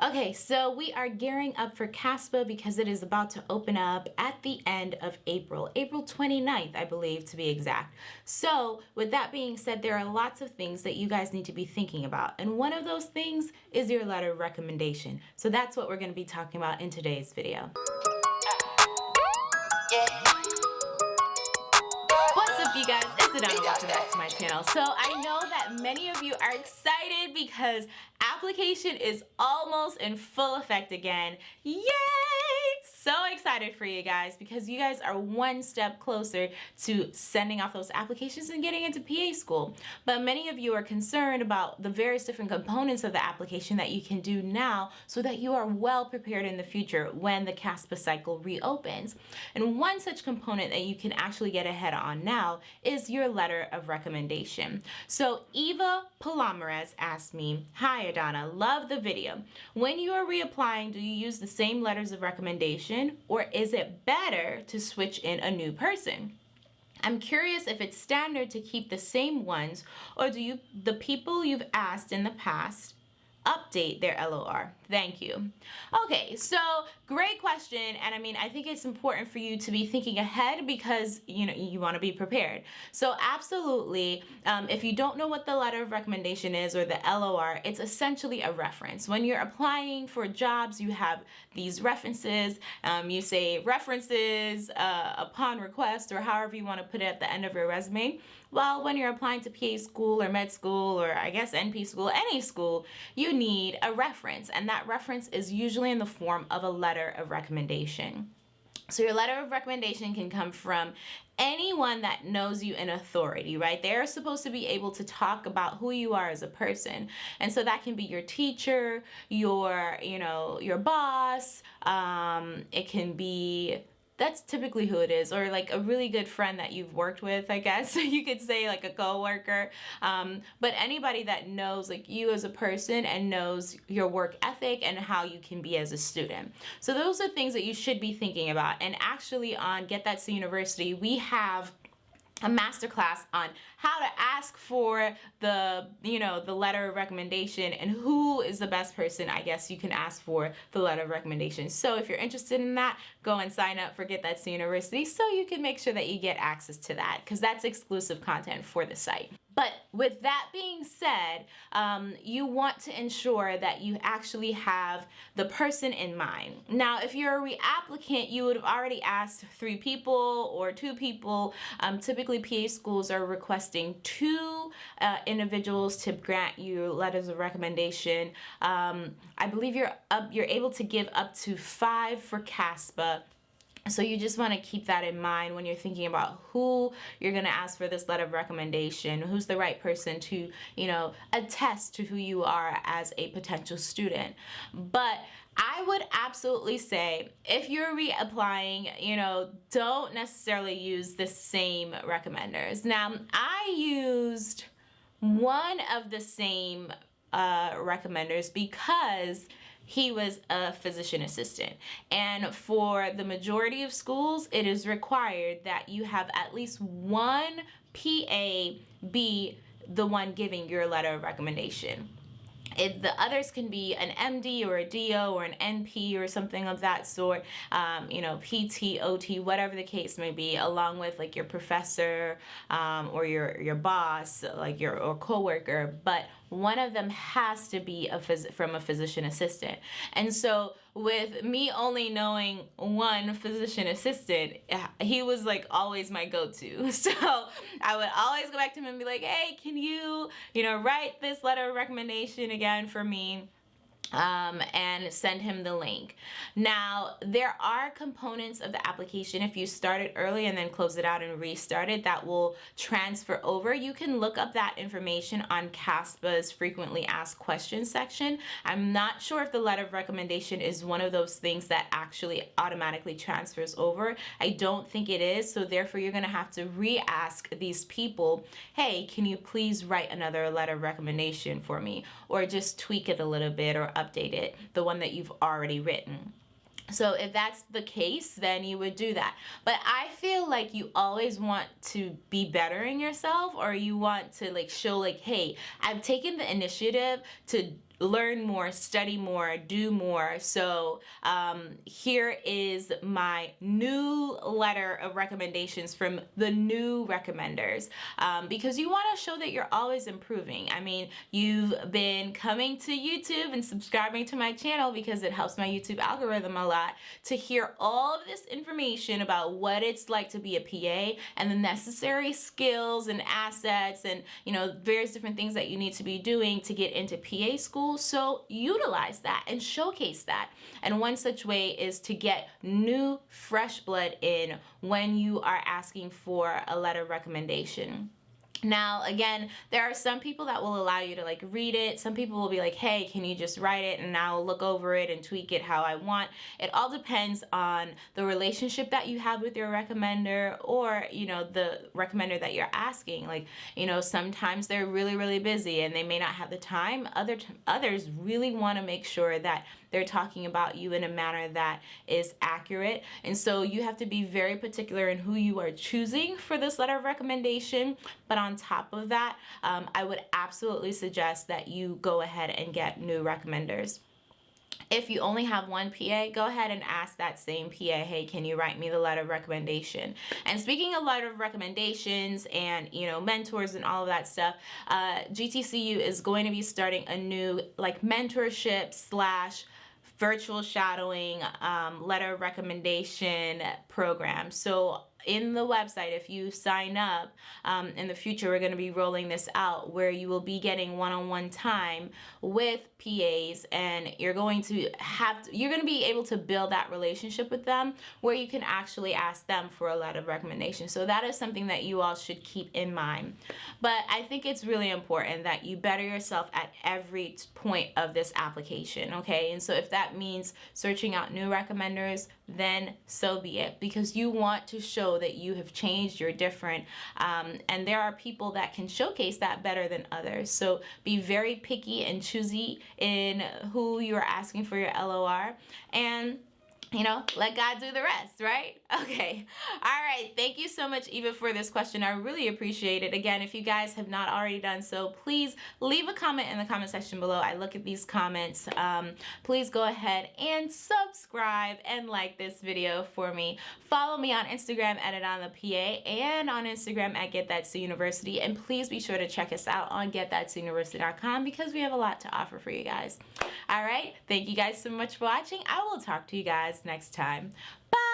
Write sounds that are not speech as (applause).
Okay, so we are gearing up for CASPA because it is about to open up at the end of April, April 29th, I believe to be exact. So with that being said, there are lots of things that you guys need to be thinking about. And one of those things is your letter of recommendation. So that's what we're gonna be talking about in today's video. Guys, it's Adana, welcome back to my channel. So I know that many of you are excited because application is almost in full effect again. Yay! So excited for you guys because you guys are one step closer to sending off those applications and getting into PA school. But many of you are concerned about the various different components of the application that you can do now so that you are well prepared in the future when the CASPA cycle reopens. And one such component that you can actually get ahead on now is your letter of recommendation. So Eva Palomares asked me, Hi Adana, love the video. When you are reapplying, do you use the same letters of recommendation or is it better to switch in a new person? I'm curious if it's standard to keep the same ones or do you the people you've asked in the past update their LOR? Thank you. Okay, so great question. And I mean, I think it's important for you to be thinking ahead because, you know, you want to be prepared. So absolutely, um, if you don't know what the letter of recommendation is or the LOR, it's essentially a reference. When you're applying for jobs, you have these references. Um, you say references uh, upon request or however you want to put it at the end of your resume. Well, when you're applying to PA school or med school or I guess NP school, any school, you need a reference. And that reference is usually in the form of a letter of recommendation. So your letter of recommendation can come from anyone that knows you in authority, right? They're supposed to be able to talk about who you are as a person. And so that can be your teacher, your, you know, your boss. Um, it can be that's typically who it is or like a really good friend that you've worked with I guess (laughs) you could say like a co-worker. Um, but anybody that knows like you as a person and knows your work ethic and how you can be as a student. So those are things that you should be thinking about. And actually on Get That Coat University we have a masterclass on how to ask for the you know the letter of recommendation and who is the best person I guess you can ask for the letter of recommendation. So if you're interested in that go and sign up for Get That University so you can make sure that you get access to that because that's exclusive content for the site but with that being said, um, you want to ensure that you actually have the person in mind. Now, if you're a reapplicant, you would have already asked three people or two people. Um, typically, PA schools are requesting two uh, individuals to grant you letters of recommendation. Um, I believe you're up, you're able to give up to five for CASPA so you just want to keep that in mind when you're thinking about who you're going to ask for this letter of recommendation, who's the right person to, you know, attest to who you are as a potential student. But I would absolutely say if you're reapplying, you know, don't necessarily use the same recommenders. Now, I used one of the same uh, recommenders because he was a physician assistant. And for the majority of schools, it is required that you have at least one PA be the one giving your letter of recommendation. It, the others can be an MD or a DO or an NP or something of that sort, um, you know, PT, OT, whatever the case may be, along with like your professor um, or your, your boss, like your or coworker. But one of them has to be a phys from a physician assistant. And so with me only knowing one physician assistant, he was like always my go-to. (laughs) So I would always go back to him and be like, hey, can you, you know, write this letter of recommendation again for me? Um, and send him the link. Now, there are components of the application if you start it early and then close it out and restart it that will transfer over. You can look up that information on CASPA's frequently asked questions section. I'm not sure if the letter of recommendation is one of those things that actually automatically transfers over. I don't think it is, so therefore you're gonna have to re-ask these people, hey, can you please write another letter of recommendation for me? Or just tweak it a little bit or update it, the one that you've already written. So if that's the case, then you would do that. But I feel like you always want to be bettering yourself or you want to like show like, hey, I've taken the initiative to learn more, study more, do more. So um, here is my new letter of recommendations from the new recommenders um, because you want to show that you're always improving. I mean, you've been coming to YouTube and subscribing to my channel because it helps my YouTube algorithm a lot to hear all of this information about what it's like to be a PA and the necessary skills and assets and, you know, various different things that you need to be doing to get into PA school. So utilize that and showcase that. And one such way is to get new, fresh blood in when you are asking for a letter recommendation. Now, again, there are some people that will allow you to like read it. Some people will be like, hey, can you just write it and I'll look over it and tweak it how I want. It all depends on the relationship that you have with your recommender or, you know, the recommender that you're asking. Like, you know, sometimes they're really, really busy and they may not have the time. Other others really want to make sure that they're talking about you in a manner that is accurate. And so you have to be very particular in who you are choosing for this letter of recommendation. But on top of that, um, I would absolutely suggest that you go ahead and get new recommenders. If you only have one PA, go ahead and ask that same PA, hey, can you write me the letter of recommendation? And speaking of letter of recommendations and, you know, mentors and all of that stuff, uh, GTCU is going to be starting a new like mentorship slash virtual shadowing um, letter recommendation program. So in the website, if you sign up, um, in the future, we're going to be rolling this out where you will be getting one-on-one -on -one time with PAs and you're going to have, to, you're going to be able to build that relationship with them where you can actually ask them for a letter of recommendation. So that is something that you all should keep in mind. But I think it's really important that you better yourself at every point of this application, okay? And so if that means searching out new recommenders, then so be it. Because you want to show that you have changed, you're different, um, and there are people that can showcase that better than others. So be very picky and choosy in who you are asking for your LOR and you know, let God do the rest, right? (laughs) Okay. All right. Thank you so much, Eva, for this question. I really appreciate it. Again, if you guys have not already done so, please leave a comment in the comment section below. I look at these comments. Um, please go ahead and subscribe and like this video for me. Follow me on Instagram at it on the PA and on Instagram at Get That Coat University. And please be sure to check us out on GetThatCoatUniversity.com because we have a lot to offer for you guys. All right. Thank you guys so much for watching. I will talk to you guys next time. Bye!